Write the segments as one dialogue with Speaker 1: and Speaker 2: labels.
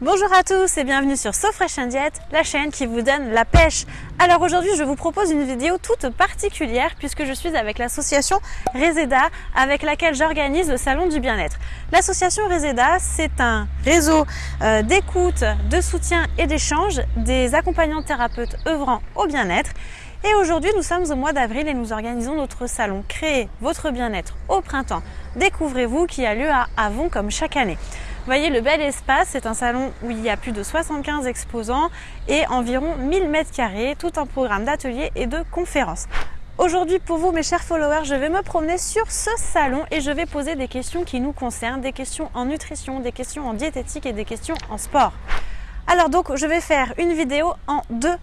Speaker 1: Bonjour à tous et bienvenue sur So Diet, la chaîne qui vous donne la pêche. Alors aujourd'hui je vous propose une vidéo toute particulière puisque je suis avec l'association Reseda avec laquelle j'organise le salon du bien-être. L'association Reseda c'est un réseau euh, d'écoute, de soutien et d'échange des accompagnants thérapeutes œuvrant au bien-être. Et aujourd'hui nous sommes au mois d'avril et nous organisons notre salon Créez votre bien-être au printemps. Découvrez-vous qui a lieu à Avon comme chaque année. Vous voyez le bel espace, c'est un salon où il y a plus de 75 exposants et environ 1000 mètres carrés, tout un programme d'ateliers et de conférences. Aujourd'hui pour vous mes chers followers, je vais me promener sur ce salon et je vais poser des questions qui nous concernent, des questions en nutrition, des questions en diététique et des questions en sport. Alors donc je vais faire une vidéo en deux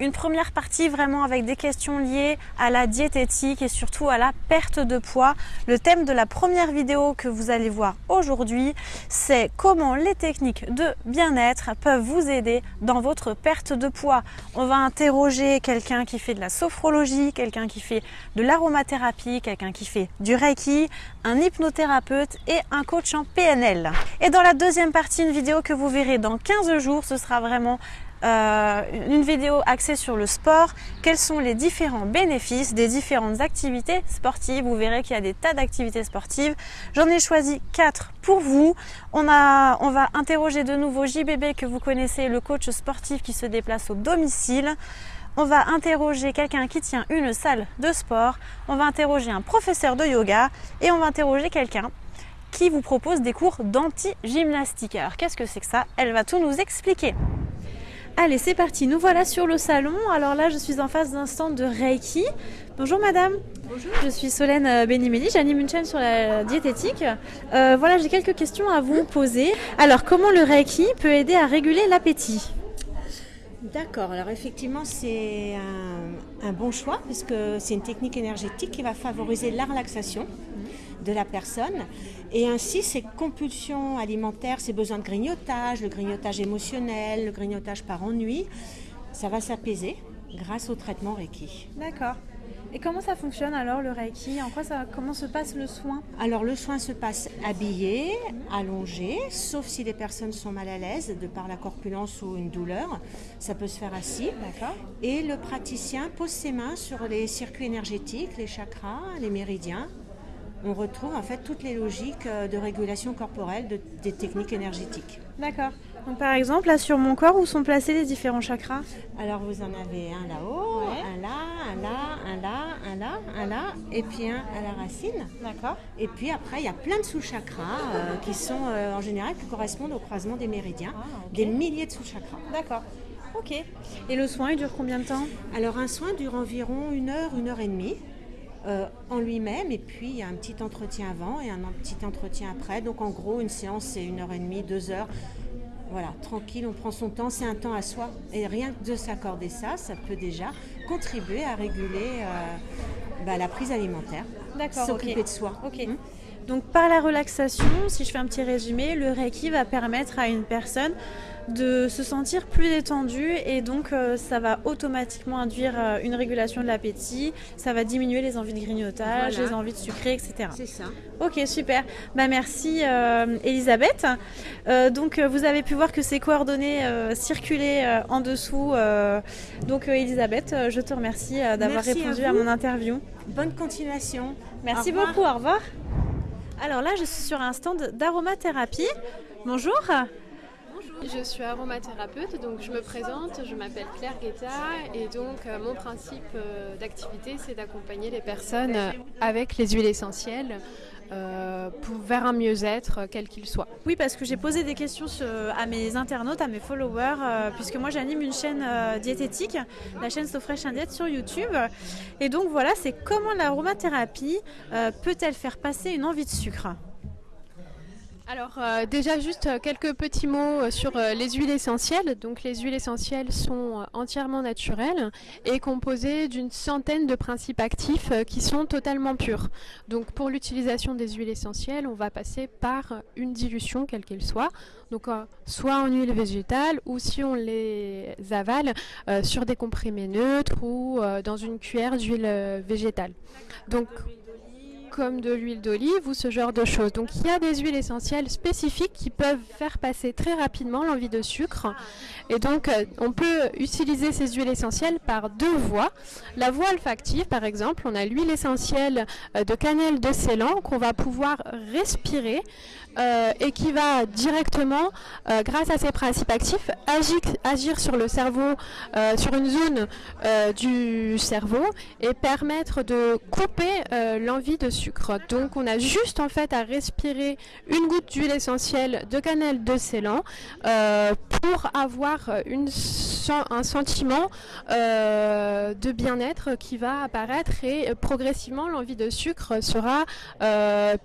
Speaker 1: une première partie vraiment avec des questions liées à la diététique et surtout à la perte de poids. Le thème de la première vidéo que vous allez voir aujourd'hui, c'est comment les techniques de bien-être peuvent vous aider dans votre perte de poids. On va interroger quelqu'un qui fait de la sophrologie, quelqu'un qui fait de l'aromathérapie, quelqu'un qui fait du reiki, un hypnothérapeute et un coach en PNL. Et dans la deuxième partie, une vidéo que vous verrez dans 15 jours, ce sera vraiment euh, une vidéo axée sur le sport, quels sont les différents bénéfices des différentes activités sportives? Vous verrez qu'il y a des tas d'activités sportives. J'en ai choisi quatre pour vous. On, a, on va interroger de nouveau JBB que vous connaissez, le coach sportif qui se déplace au domicile. On va interroger quelqu'un qui tient une salle de sport. On va interroger un professeur de yoga et on va interroger quelqu'un qui vous propose des cours d'anti-gymnastique. Alors qu'est-ce que c'est que ça? Elle va tout nous expliquer. Allez, c'est parti. Nous voilà sur le salon. Alors là, je suis en face d'un stand de Reiki. Bonjour madame.
Speaker 2: Bonjour.
Speaker 1: Je suis Solène euh, Benimeli, j'anime une chaîne sur la diététique. Euh, voilà, j'ai quelques questions à vous poser. Alors, comment le Reiki peut aider à réguler l'appétit?
Speaker 2: D'accord, alors effectivement c'est un, bon choix puisque c'est une technique énergétique qui va favoriser la relaxation de la personne et ainsi ses compulsions alimentaires, ses besoins de grignotage, le grignotage émotionnel, le grignotage par ennui, ça va s'apaiser grâce au traitement Reiki.
Speaker 1: D'accord. Et comment ça fonctionne alors le Reiki? En quoi ça, comment se passe le soin?
Speaker 2: Alors le soin se passe habillé, allongé, sauf si les personnes sont mal à l'aise de par la corpulence ou une douleur. Ça peut se faire assis.
Speaker 1: D'accord.
Speaker 2: Et le praticien pose ses mains sur les circuits énergétiques, les chakras, les méridiens. On retrouve en fait toutes les logiques euh, de régulation corporelle des techniques énergétiques.
Speaker 1: D'accord. Donc par exemple, là sur mon corps, où sont placés les différents chakras?
Speaker 2: Alors vous en avez un là-haut, un là, un là, un là, un là, un là, et puis un à la racine.
Speaker 1: D'accord.
Speaker 2: Et puis après, il y a plein de sous-chakras euh, qui sont euh, en général qui correspondent au croisement des méridiens, ah, des milliers de sous-chakras.
Speaker 1: D'accord. Ok. Et le soin, il dure combien de temps?
Speaker 2: Alors un soin dure environ une heure, une heure et demie. Euh, en lui-même et puis il y a un petit entretien avant et un petit entretien après. Donc en gros une séance c'est une heure et demie, deux heures voilà, tranquille, on prend son temps, c'est un temps à soi. Et rien que de s'accorder ça, ça peut déjà contribuer à réguler euh, bah, la prise alimentaire.
Speaker 1: D'accord.
Speaker 2: S'occuper de soi.
Speaker 1: Ok. Hum. Donc par la relaxation, si je fais un petit résumé, le Reiki va permettre à une personne de se sentir plus détendu et donc euh, ça va automatiquement induire euh, une régulation de l'appétit, ça va diminuer les envies de grignotage, les envies de sucrer, etc.
Speaker 2: C'est ça.
Speaker 1: Ok, super. Bah, merci euh, Elisabeth. donc vous avez pu voir que ces coordonnées circulaient en dessous. donc Elisabeth, je te remercie d'avoir répondu à, mon interview.
Speaker 2: Bonne continuation.
Speaker 1: Merci beaucoup, au revoir. Alors là, je suis sur un stand d'aromathérapie. Bonjour.
Speaker 3: Je suis aromathérapeute, donc je me présente, je m'appelle Claire Guetta et donc euh, mon principe euh, d'activité c'est d'accompagner les personnes avec les huiles essentielles euh, vers un mieux-être quel qu'il soit.
Speaker 1: Oui, parce que j'ai posé des questions à mes internautes, à mes followers, puisque moi j'anime une chaîne diététique, la chaîne So Fresh Diet sur YouTube. Et donc voilà, c'est comment l'aromathérapie peut-elle faire passer une envie de sucre?
Speaker 3: Alors euh, déjà juste euh, quelques petits mots euh, sur les huiles essentielles. Donc les huiles essentielles sont entièrement naturelles et composées d'une centaine de principes actifs qui sont totalement purs. Donc pour l'utilisation des huiles essentielles, on va passer par une dilution quelle qu'elle soit. Donc soit en huile végétale ou si on les avale sur des comprimés neutres ou dans une cuillère d'huile végétale. Donc comme de l'huile d'olive ou ce genre de choses. Donc il y a des huiles essentielles spécifiques qui peuvent faire passer très rapidement l'envie de sucre. Et donc euh, on peut utiliser ces huiles essentielles par deux voies. La voie olfactive par exemple, on a l'huile essentielle euh, de cannelle de Ceylan qu'on va pouvoir respirer. Euh, et qui va directement, euh, grâce à ses principes actifs, agir, sur le cerveau, euh, sur une zone du cerveau et permettre de couper l'envie de sucre. Donc on a juste en fait à respirer une goutte d'huile essentielle de cannelle de Ceylan pour avoir un sentiment de bien-être qui va apparaître et progressivement l'envie de sucre sera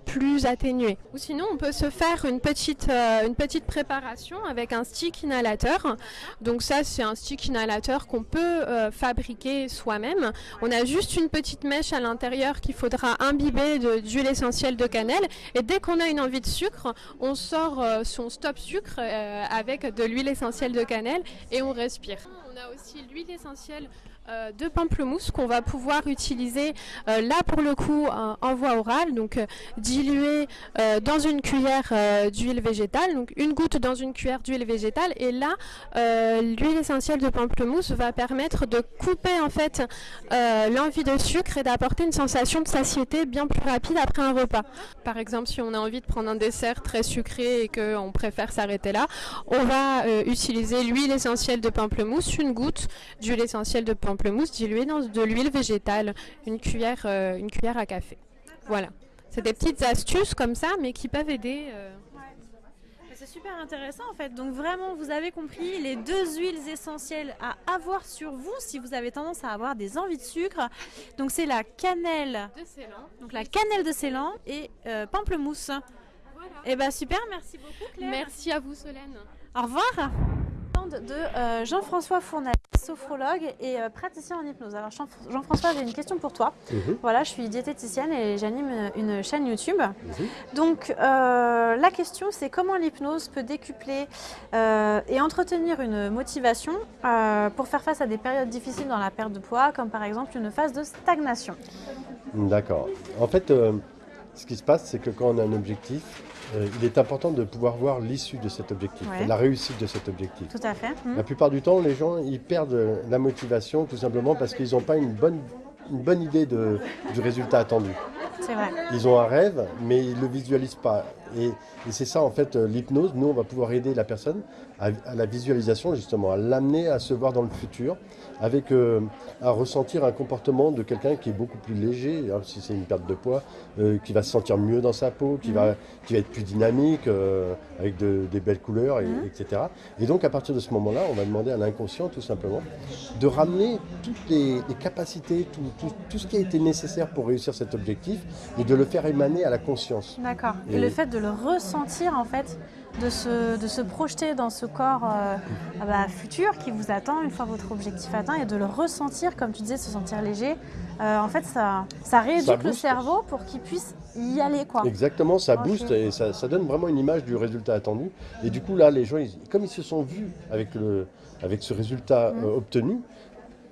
Speaker 3: plus atténuée. Ou sinon on peut se faire une petite, euh, une petite préparation avec un stick inhalateur. Donc ça, c'est un stick inhalateur qu'on peut euh, fabriquer soi-même. On a juste une petite mèche à l'intérieur qu'il faudra imbiber d'huile essentielle de cannelle. Et dès qu'on a une envie de sucre, on sort euh, son stop sucre avec de l'huile essentielle de cannelle et on respire. On a aussi l'huile essentielle euh, de pamplemousse qu'on va pouvoir utiliser euh, là pour le coup en voie orale, donc euh, dilué dans une cuillère d'huile végétale, donc une goutte dans une cuillère d'huile végétale et là l'huile essentielle de pamplemousse va permettre de couper en fait l'envie de sucre et d'apporter une sensation de satiété bien plus rapide après un repas. Par exemple si on a envie de prendre un dessert très sucré et qu'on préfère s'arrêter là, on va utiliser l'huile essentielle de pamplemousse, une goutte d'huile essentielle de pamplemousse pamplemousse dilué dans de l'huile végétale, une cuillère, euh, une cuillère à café. Voilà. C'est des petites astuces comme ça, mais qui peuvent aider. Euh.
Speaker 1: C'est super intéressant en fait. Donc vraiment, vous avez compris les deux huiles essentielles à avoir sur vous si vous avez tendance à avoir des envies de sucre. Donc c'est la cannelle
Speaker 3: de Ceylan.
Speaker 1: Donc la cannelle de Ceylan et euh, pamplemousse. Et eh ben super, merci beaucoup Claire.
Speaker 3: Merci à vous Solène.
Speaker 1: Au revoir de euh, Jean-François Fournel, sophrologue et euh, praticien en hypnose. Alors Jean-François, j'ai une question pour toi. Mhm. Voilà, je suis diététicienne et j'anime une, chaîne YouTube. Mhm. Donc euh, la question c'est comment l'hypnose peut décupler et entretenir une motivation pour faire face à des périodes difficiles dans la perte de poids, comme par exemple une phase de stagnation.
Speaker 4: D'accord. En fait, ce qui se passe, c'est que quand on a un objectif, euh, il est important de pouvoir voir l'issue de cet objectif, la réussite de cet objectif.
Speaker 1: Tout à fait.
Speaker 4: La plupart du temps, les gens, ils perdent la motivation tout simplement parce qu'ils n'ont pas une bonne, une bonne idée de, du résultat attendu.
Speaker 1: C'est vrai.
Speaker 4: Ils ont un rêve, mais ils ne le visualisent pas. Et, c'est ça, en fait, euh, l'hypnose. Nous, on va pouvoir aider la personne à, la visualisation, justement, à l'amener à se voir dans le futur, avec euh, à ressentir un comportement de quelqu'un qui est beaucoup plus léger, hein, si c'est une perte de poids, euh, qui va se sentir mieux dans sa peau, qui, va, qui va être plus dynamique, avec des belles couleurs, etc. Et donc, à partir de ce moment-là, on va demander à l'inconscient, tout simplement, de ramener toutes les, capacités, tout, tout, ce qui a été nécessaire pour réussir cet objectif, et de le faire émaner à la conscience.
Speaker 1: D'accord. Et, le fait de le ressentir, en fait, de se, de se projeter dans ce corps euh, ah bah, futur qui vous attend une fois votre objectif atteint et de le ressentir, comme tu disais, se sentir léger. Euh, en fait, ça, ça rééduque le cerveau pour qu'il puisse y aller. Quoi.
Speaker 4: Exactement, ça booste et ça, ça, donne vraiment une image du résultat attendu. Et du coup, là, les gens, comme ils se sont vus avec, le, avec ce résultat mmh. euh, obtenu,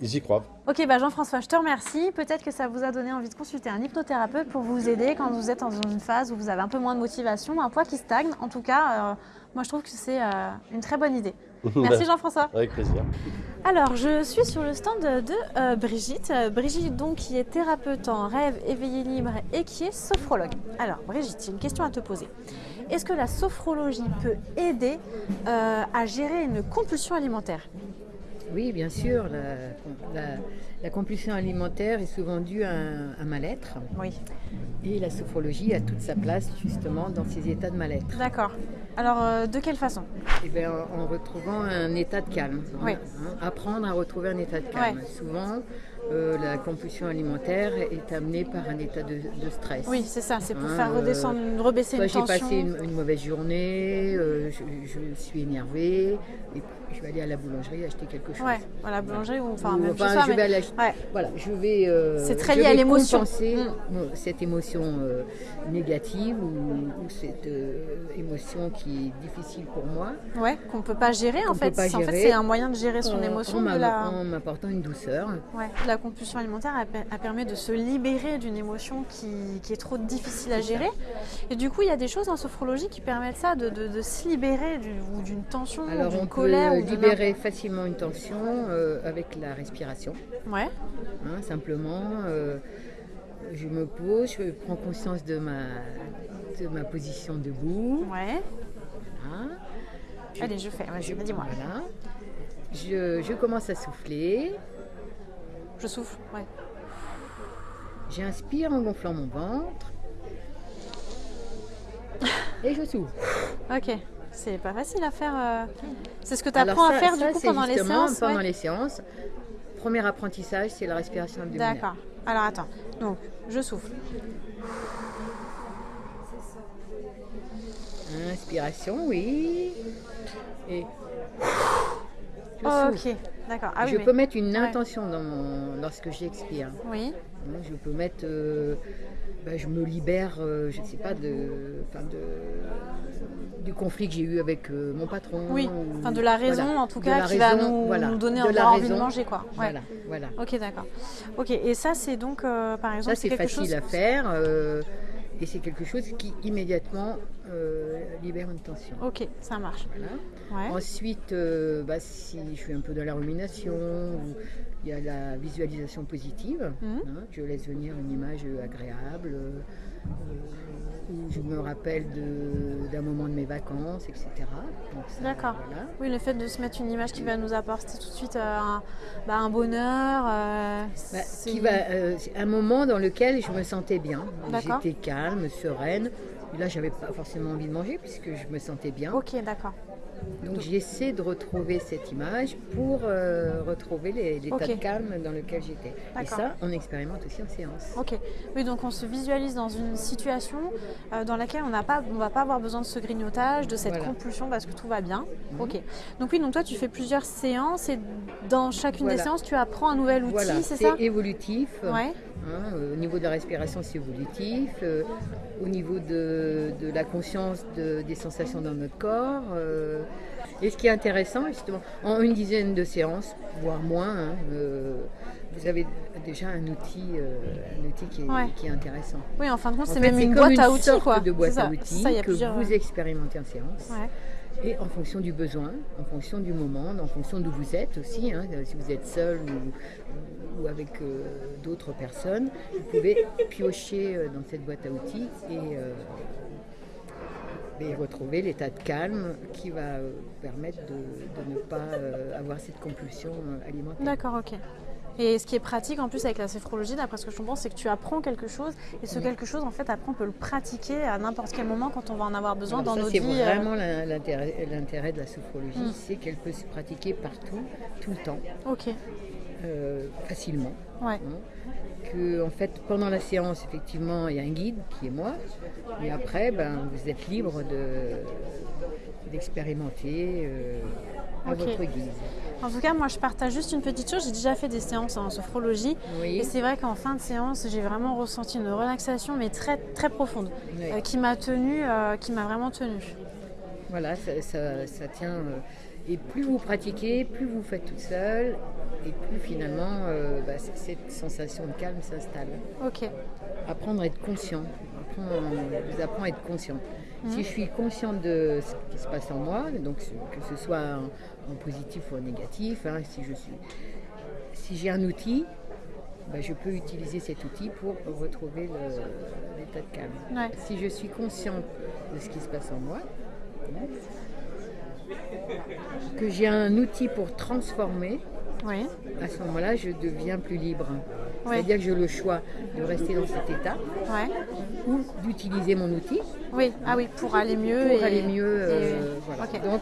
Speaker 4: ils y croient.
Speaker 1: Ok, bah Jean-François, je te remercie. Peut-être que ça vous a donné envie de consulter un hypnothérapeute pour vous aider quand vous êtes dans une phase où vous avez un peu moins de motivation, un poids qui stagne. En tout cas, euh, moi je trouve que c'est euh, une très bonne idée. Merci Jean-François.
Speaker 4: Avec plaisir.
Speaker 1: Alors, je suis sur le stand de euh, Brigitte. Brigitte, donc, qui est thérapeute en rêve éveillé libre et qui est sophrologue. Alors, Brigitte, j'ai une question à te poser. Est-ce que la sophrologie peut aider à gérer une compulsion alimentaire?
Speaker 5: Oui, bien sûr. La, compulsion alimentaire est souvent due à un, mal-être.
Speaker 1: Oui.
Speaker 5: Et la sophrologie a toute sa place justement dans ces états de mal-être.
Speaker 1: D'accord. Alors, euh, de quelle façon?
Speaker 5: Eh bien, en retrouvant un état de calme.
Speaker 1: Oui.
Speaker 5: Hein, apprendre à retrouver un état de calme. Souvent, euh, la compulsion alimentaire est amenée par un état de, stress.
Speaker 1: Oui, c'est ça, c'est pour hein, faire redescendre, euh, rebaisser une tension.
Speaker 5: J'ai passé une, mauvaise journée, je, suis énervée, et je vais aller à la boulangerie acheter quelque chose.
Speaker 1: Ouais, à la boulangerie ou enfin,
Speaker 5: même je vais aller Voilà, je vais. Euh,
Speaker 1: c'est très lié à l'émotion.
Speaker 5: Mm. cette émotion euh, négative ou, cette euh, émotion qui est difficile pour moi.
Speaker 1: Ouais, qu'on peut pas gérer en fait. En fait, c'est un moyen de gérer son émotion.
Speaker 5: En, m'apportant une douceur.
Speaker 1: Ouais, la la compulsion alimentaire, per- elle permet de se libérer d'une émotion qui, qui est trop difficile à gérer. Et du coup, il y a des choses en sophrologie qui permettent ça, de, de- de se libérer du- ou d'une tension, d'une
Speaker 5: on
Speaker 1: colère.
Speaker 5: peut
Speaker 1: ou de
Speaker 5: libérer facilement une tension euh, avec la respiration.
Speaker 1: Ouais,
Speaker 5: hein, simplement, euh, je me pose, je prends conscience de ma, de ma position debout.
Speaker 1: ouais.
Speaker 5: hein. Je-
Speaker 1: Allez, je fais. Vas-y, dis-moi.
Speaker 5: voilà. Je, je commence à souffler.
Speaker 1: Je souffle. Ouais.
Speaker 5: J'inspire en gonflant mon ventre. Et je souffle.
Speaker 1: Ok. C'est pas facile à faire. euh, C'est ce que tu apprends à faire du coup pendant les séances.
Speaker 5: Pendant
Speaker 1: ouais.
Speaker 5: les séances. Premier apprentissage, c'est la respiration abdominale.
Speaker 1: D'accord. Alors attends. Donc, je souffle.
Speaker 5: Inspiration, oui. Et je souffle.
Speaker 1: ok. D'accord. Ah oui,
Speaker 5: je
Speaker 1: mais-
Speaker 5: peux mettre une
Speaker 1: ouais.
Speaker 5: intention dans mon- lorsque j'expire.
Speaker 1: Oui.
Speaker 5: Je peux mettre, euh, ben, je me libère, euh, je ne sais pas, de, de- du conflit que j'ai eu avec euh, mon patron.
Speaker 1: Oui.
Speaker 5: ou-
Speaker 1: Enfin, de la raison
Speaker 5: voilà.
Speaker 1: en tout
Speaker 5: De
Speaker 1: cas qui va
Speaker 5: raison,
Speaker 1: nous,
Speaker 5: voilà.
Speaker 1: nous donner
Speaker 5: De la
Speaker 1: envie de
Speaker 5: raison.
Speaker 1: manger quoi. Ouais.
Speaker 5: Voilà, voilà.
Speaker 1: Ok, d'accord. Ok. Et ça, c'est donc euh, par exemple
Speaker 5: Ça, c'est facile
Speaker 1: chose.
Speaker 5: à faire euh, et c'est quelque chose qui immédiatement euh, libère une tension.
Speaker 1: Ok, ça marche.
Speaker 5: Voilà.
Speaker 1: Ouais.
Speaker 5: Ensuite, euh, bah, si je suis un peu dans la rumination, il y a la visualisation positive,
Speaker 1: Mhm.
Speaker 5: hein, je laisse venir une image agréable, euh, où je me rappelle d'un moment de mes vacances, etc.
Speaker 1: D'accord.
Speaker 5: voilà.
Speaker 1: Oui, le fait de se mettre une image qui va nous apporter tout de suite un, bah, un bonheur.
Speaker 5: Bah, qui va, un moment dans lequel je me sentais bien. J'étais calme, sereine. Là, j'avais pas forcément envie de manger puisque je me sentais bien.
Speaker 1: Ok, d'accord.
Speaker 5: Donc j'essaie de retrouver cette image pour euh, retrouver les- l'état
Speaker 1: Ok.
Speaker 5: de calme dans lequel j'étais. Et ça, on expérimente aussi en séance.
Speaker 1: Ok. Oui, donc on se visualise dans une situation euh, dans laquelle on n'a pas, on va pas avoir besoin de ce grignotage, de cette
Speaker 5: Voilà.
Speaker 1: compulsion parce que tout va bien.
Speaker 5: Mhm.
Speaker 1: Ok. Donc oui, donc toi tu fais plusieurs séances et dans chacune des séances tu apprends un nouvel outil,
Speaker 5: Voilà,
Speaker 1: c'est ça?
Speaker 5: évolutif.
Speaker 1: Ouais.
Speaker 5: Hein, euh, au niveau de la respiration, c'est évolutif. euh, au niveau de, de la conscience de- des sensations dans notre corps. euh, et ce qui est intéressant, justement, en une dizaine de séances, voire moins, hein, euh, vous avez déjà un outil, euh, un outil qui, est,
Speaker 1: Ouais.
Speaker 5: qui est intéressant.
Speaker 1: Oui, en fin de compte, c'est même une boîte à outils
Speaker 5: sorte
Speaker 1: quoi.
Speaker 5: de boîte
Speaker 1: ça.
Speaker 5: à outils
Speaker 1: ça,
Speaker 5: que
Speaker 1: plusieurs.
Speaker 5: vous expérimentez en séance.
Speaker 1: Ouais.
Speaker 5: Et en fonction du besoin, en fonction du moment, en fonction d'où vous êtes aussi, hein, euh, si vous êtes seul ou, ou avec euh, d'autres personnes, vous pouvez piocher euh, dans cette boîte à outils et, euh, et retrouver l'état de calme qui va euh, permettre de, de ne pas euh, avoir cette compulsion euh, alimentaire.
Speaker 1: D'accord, ok. Et ce qui est pratique en plus avec la sophrologie, d'après ce que je comprends, c'est que tu apprends quelque chose et ce
Speaker 5: Oui.
Speaker 1: quelque chose, en fait, après, on peut le pratiquer à n'importe quel moment quand on va en avoir besoin
Speaker 5: Alors
Speaker 1: dans nos
Speaker 5: c'est
Speaker 1: vies. euh,
Speaker 5: vraiment l'intérêt l'intérêt de la sophrologie,
Speaker 1: Mm.
Speaker 5: c'est qu'elle peut se pratiquer partout, tout le temps,
Speaker 1: Ok,
Speaker 5: euh, facilement.
Speaker 1: ouais.
Speaker 5: hein, que en fait pendant la séance effectivement il y a un guide qui est moi et après ben, vous êtes libre de d'expérimenter euh, à
Speaker 1: Ok.
Speaker 5: votre guise.
Speaker 1: En tout cas, moi, je partage juste une petite chose. J'ai déjà fait des séances en sophrologie.
Speaker 5: Oui.
Speaker 1: Et c'est vrai qu'en fin de séance, j'ai vraiment ressenti une relaxation, mais très, très profonde,
Speaker 5: Oui.
Speaker 1: euh, qui m'a tenue, euh, qui m'a vraiment tenue.
Speaker 5: Voilà, ça, ça- ça tient. et plus vous pratiquez, plus vous faites toute seule, et plus finalement euh, bah, cette sensation de calme s'installe.
Speaker 1: Ok,
Speaker 5: Apprendre à être conscient. Apprendre, vous apprend à être conscient. Si je suis consciente de ce qui se passe en moi, donc que ce soit en, en positif ou en négatif, hein, si je suis, si j'ai un outil, bah, je peux utiliser cet outil pour retrouver l'état de calme.
Speaker 1: Ouais.
Speaker 5: Si je suis consciente de ce qui se passe en moi, que j'ai un outil pour transformer,
Speaker 1: oui,
Speaker 5: à ce moment-là, je deviens plus libre. C'est-à-dire que j'ai le choix de rester dans cet état
Speaker 1: ouais.
Speaker 5: ou d'utiliser mon outil
Speaker 1: Oui, ah oui, pour aller mieux.
Speaker 5: pour
Speaker 1: et-
Speaker 5: aller mieux. euh, voilà. Donc,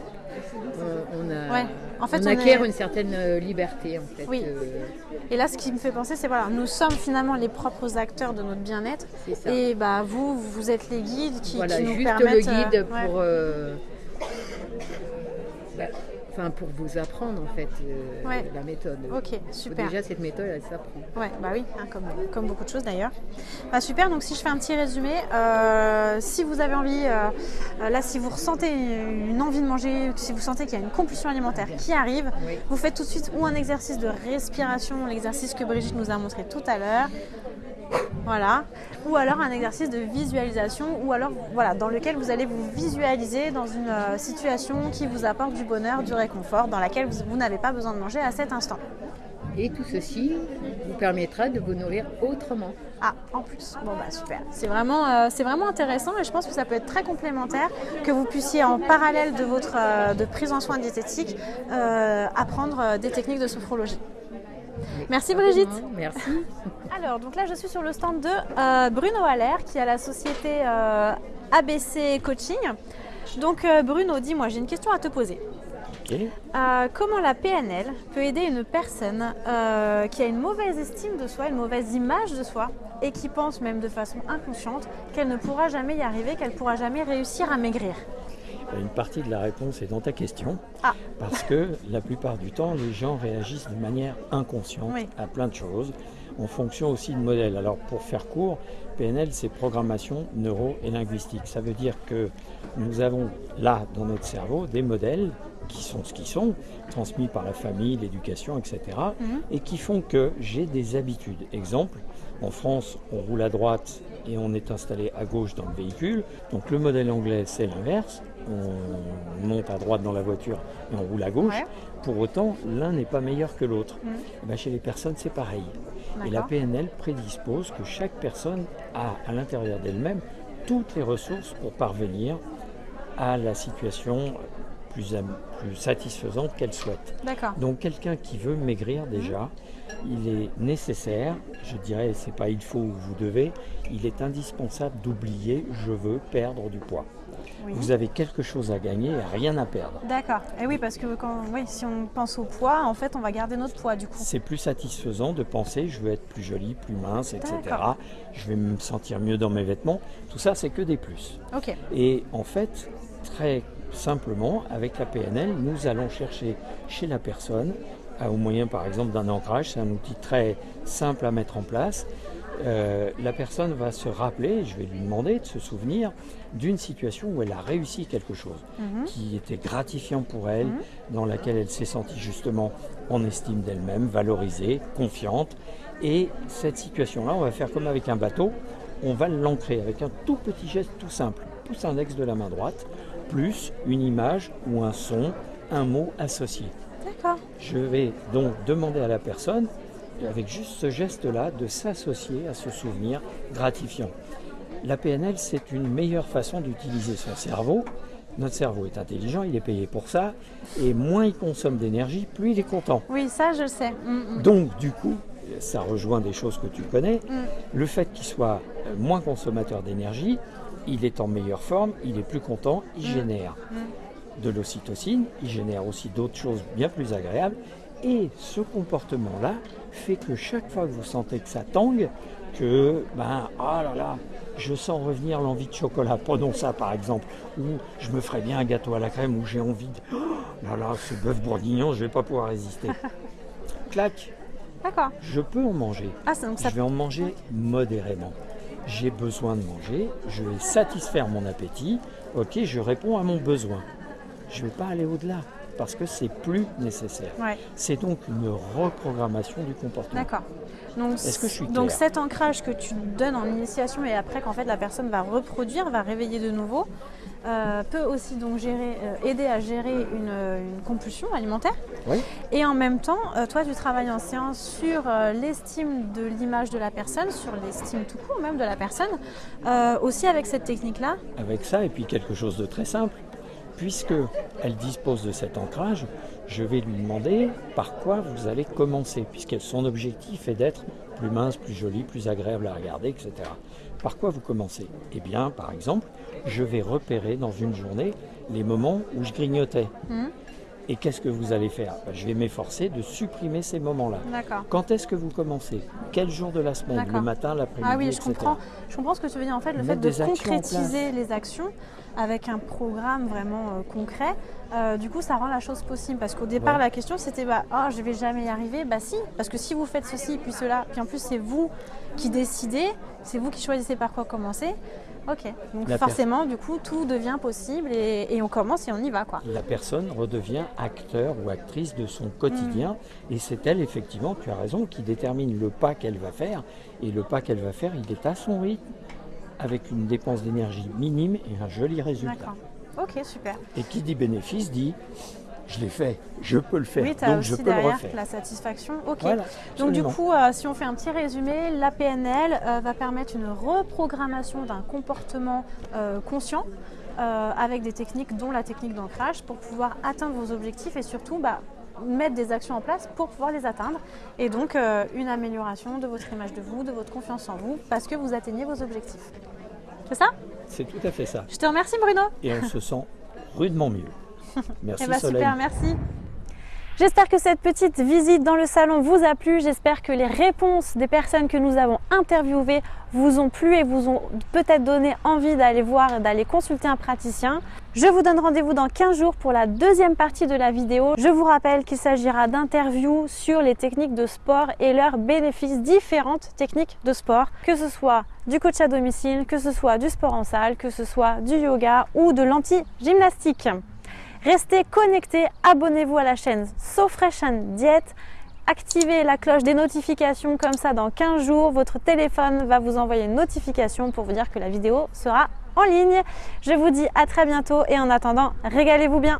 Speaker 5: on, on a,
Speaker 1: Ouais. En fait,
Speaker 5: on
Speaker 1: on
Speaker 5: acquiert
Speaker 1: est-
Speaker 5: une certaine euh, liberté, en fait.
Speaker 1: Oui.
Speaker 5: euh,
Speaker 1: Et là, ce qui me fait penser, c'est voilà, nous sommes finalement les propres acteurs de notre bien-être. Et bah vous, vous êtes les guides qui,
Speaker 5: voilà,
Speaker 1: qui nous
Speaker 5: juste
Speaker 1: permettent.
Speaker 5: le
Speaker 1: euh,
Speaker 5: guide
Speaker 1: ouais.
Speaker 5: pour. euh, bah, enfin pour vous apprendre en fait euh,
Speaker 1: Ouais.
Speaker 5: la méthode.
Speaker 1: Ok, super.
Speaker 5: Déjà cette méthode elle s'apprend.
Speaker 1: Ouais, bah oui, hein, comme, comme beaucoup de choses d'ailleurs. Bah, super, donc si je fais un petit résumé, euh, si vous avez envie, euh, là si vous ressentez une envie de manger, si vous sentez qu'il y a une compulsion alimentaire qui arrive,
Speaker 5: Oui.
Speaker 1: vous faites tout de suite ou un exercice de respiration, l'exercice que Brigitte nous a montré tout à l'heure, voilà, ou alors un exercice de visualisation, ou alors voilà, dans lequel vous allez vous visualiser dans une euh, situation qui vous apporte du bonheur, du réconfort, dans laquelle vous, vous n'avez pas besoin de manger à cet instant.
Speaker 5: Et tout ceci vous permettra de vous nourrir autrement.
Speaker 1: Ah, en plus. Bon, bah super. C'est vraiment, euh, c'est vraiment intéressant et je pense que ça peut être très complémentaire que vous puissiez, en parallèle de votre euh, de prise en soins diététique, euh, apprendre des techniques de sophrologie. Merci Brigitte.
Speaker 5: Merci.
Speaker 1: Alors, donc là, je suis sur le stand de euh, Bruno Haller, qui a la société euh, ABC Coaching. Donc, euh, Bruno, dis-moi, j'ai une question à te poser. Euh, comment la PNL peut aider une personne euh, qui a une mauvaise estime de soi, une mauvaise image de soi, et qui pense même de façon inconsciente qu'elle ne pourra jamais y arriver, qu'elle ne pourra jamais réussir à maigrir?
Speaker 6: Une partie de la réponse est dans ta question.
Speaker 1: Ah.
Speaker 6: Parce que la plupart du temps, les gens réagissent de manière inconsciente
Speaker 1: Oui.
Speaker 6: à plein de choses, en fonction aussi de modèles. Alors pour faire court, PNL, c'est programmation neuro et linguistique. Ça veut dire que nous avons là, dans notre cerveau, des modèles qui sont ce qu'ils sont, transmis par la famille, l'éducation, etc.,
Speaker 1: Mhm.
Speaker 6: et qui font que j'ai des habitudes. Exemple, en France, on roule à droite et on est installé à gauche dans le véhicule. Donc le modèle anglais, c'est l'inverse. On monte à droite dans la voiture et on roule à gauche.
Speaker 1: Ouais.
Speaker 6: Pour autant, l'un n'est pas meilleur que l'autre.
Speaker 1: Mhm.
Speaker 6: Eh ben, chez les personnes, c'est pareil. Et la. PNL prédispose que chaque personne a à l'intérieur d'elle-même toutes les ressources pour parvenir à la situation plus, satisfaisante qu'elle souhaite. Donc quelqu'un qui veut maigrir déjà, il est nécessaire, je dirais, c'est pas il faut ou vous devez, il est indispensable d'oublier je veux perdre du poids.
Speaker 1: Oui.
Speaker 6: Vous avez quelque chose à gagner et rien à perdre.
Speaker 1: D'accord. Et oui, parce que quand, oui, si on pense au poids, en fait, on va garder notre poids du coup.
Speaker 6: C'est plus satisfaisant de penser je veux être plus jolie, plus mince, etc. Je vais me sentir mieux dans mes vêtements. Tout ça, c'est que des plus.
Speaker 1: Ok.
Speaker 6: Et en fait, très simplement, avec la PNL, nous allons chercher chez la personne, au moyen par exemple d'un ancrage, c'est un outil très simple à mettre en place. Euh, la personne va se rappeler, je vais lui demander de se souvenir d'une situation où elle a réussi quelque chose
Speaker 1: Mhm.
Speaker 6: qui était gratifiant pour elle, dans laquelle elle s'est sentie justement en estime d'elle-même, valorisée, confiante. Et cette situation-là, on va faire comme avec un bateau, on va l'ancrer avec un tout petit geste tout simple. Pouce index de la main droite, plus une image ou un son, un mot associé.
Speaker 1: D'accord.
Speaker 6: Je vais donc demander à la personne, avec juste ce geste-là, de s'associer à ce souvenir gratifiant. La PNL, c'est une meilleure façon d'utiliser son cerveau. Notre cerveau est intelligent, il est payé pour ça, et moins il consomme d'énergie, plus il est content.
Speaker 1: Oui, ça, je sais. Mm, mm.
Speaker 6: Donc, du coup, ça rejoint des choses que tu connais.
Speaker 1: Mm.
Speaker 6: Le fait qu'il soit euh, moins consommateur d'énergie, il est en meilleure forme, il est plus content, il génère de l'ocytocine, il génère aussi d'autres choses bien plus agréables. Et ce comportement-là fait que chaque fois que vous sentez que ça tangue, que, ben, ah là là, je sens revenir l'envie de chocolat, prenons ça par exemple, ou je me ferais bien un gâteau à la crème, ou j'ai envie de, oh là là, ce bœuf bourguignon, je vais pas pouvoir résister. Clac,
Speaker 1: D'accord.
Speaker 6: je peux en manger.
Speaker 1: Ah, donc ça.
Speaker 6: Je vais en manger modérément. J'ai besoin de manger, je vais satisfaire mon appétit, ok, je réponds à mon besoin. Je ne vais pas aller au-delà parce que c'est plus nécessaire.
Speaker 1: Ouais.
Speaker 6: C'est donc une reprogrammation du comportement.
Speaker 1: D'accord. Donc,
Speaker 6: Est-ce que je suis
Speaker 1: donc cet ancrage que tu donnes en initiation et après qu'en fait la personne va reproduire, va réveiller de nouveau, euh, peut aussi donc gérer, euh, aider à gérer une, une compulsion alimentaire.
Speaker 6: Oui.
Speaker 1: Et en même temps, euh, toi tu travailles en séance sur euh, l'estime de l'image de la personne, sur l'estime tout court même de la personne, euh, aussi avec cette technique-là?
Speaker 6: Avec ça, et puis quelque chose de très simple, puisque elle dispose de cet ancrage, je vais lui demander par quoi vous allez commencer, puisque son objectif est d'être plus mince, plus jolie, plus agréable à regarder, etc. Par quoi vous commencez? Eh bien, par exemple, je vais repérer dans une journée les moments où je grignotais.
Speaker 1: Mhm.
Speaker 6: Et qu'est-ce que vous allez faire Ben, Je vais m'efforcer de supprimer ces moments-là.
Speaker 1: D'accord.
Speaker 6: Quand est-ce que vous commencez Quel jour de la semaine. Le matin, l'après-midi,
Speaker 1: Ah oui, je comprends. Je comprends ce que tu veux dire. En fait, le
Speaker 6: Mettre
Speaker 1: fait de
Speaker 6: des
Speaker 1: concrétiser les actions avec un programme vraiment euh, concret, euh, du coup, ça rend la chose possible. Parce qu'au départ,
Speaker 6: Ouais.
Speaker 1: la question c'était bah, oh, je vais jamais y arriver. Bah si, parce que si vous faites ceci puis cela, puis en plus c'est vous qui décidez, c'est vous qui choisissez par quoi commencer. Ok, donc
Speaker 6: La
Speaker 1: forcément, du coup, tout devient possible et, et on commence et on y va quoi.
Speaker 6: La personne redevient acteur ou actrice de son quotidien
Speaker 1: Mm.
Speaker 6: et c'est elle, effectivement, tu as raison, qui détermine le pas qu'elle va faire. Et le pas qu'elle va faire, il est à son rythme, avec une dépense d'énergie minime et un joli résultat.
Speaker 1: D'accord. Ok, super.
Speaker 6: Et qui dit bénéfice dit je l'ai fait, je peux le faire,
Speaker 1: Oui, tu as
Speaker 6: donc
Speaker 1: aussi
Speaker 6: je peux le
Speaker 1: derrière
Speaker 6: refaire.
Speaker 1: la satisfaction. Ok.
Speaker 6: Voilà,
Speaker 1: Donc du coup, euh, si on fait un petit résumé, la PNL euh, va permettre une reprogrammation d'un comportement euh, conscient avec des techniques dont la technique d'ancrage pour pouvoir atteindre vos objectifs et surtout bah, mettre des actions en place pour pouvoir les atteindre. Et donc une amélioration de votre image de vous, de votre confiance en vous, parce que vous atteignez vos objectifs. C'est ça?
Speaker 6: C'est tout à fait ça.
Speaker 1: Je te remercie Bruno.
Speaker 6: Et on se sent rudement mieux. Merci
Speaker 1: Eh ben,
Speaker 6: Soleil.
Speaker 1: super, merci. J'espère que cette petite visite dans le salon vous a plu. J'espère que les réponses des personnes que nous avons interviewées vous ont plu et vous ont peut-être donné envie d'aller voir, d'aller consulter un praticien. Je vous donne rendez-vous dans 15 jours pour la deuxième partie de la vidéo. Je vous rappelle qu'il s'agira d'interviews sur les techniques de sport et leurs bénéfices, différentes techniques de sport, que ce soit du coach à domicile, que ce soit du sport en salle, que ce soit du yoga ou de l'anti-gymnastique. Restez connectés, abonnez-vous à la chaîne SoFresh and Diet, activez la cloche des notifications comme ça dans 15 jours, votre téléphone va vous envoyer une notification pour vous dire que la vidéo sera en ligne. Je vous dis à très bientôt et en attendant, régalez-vous bien.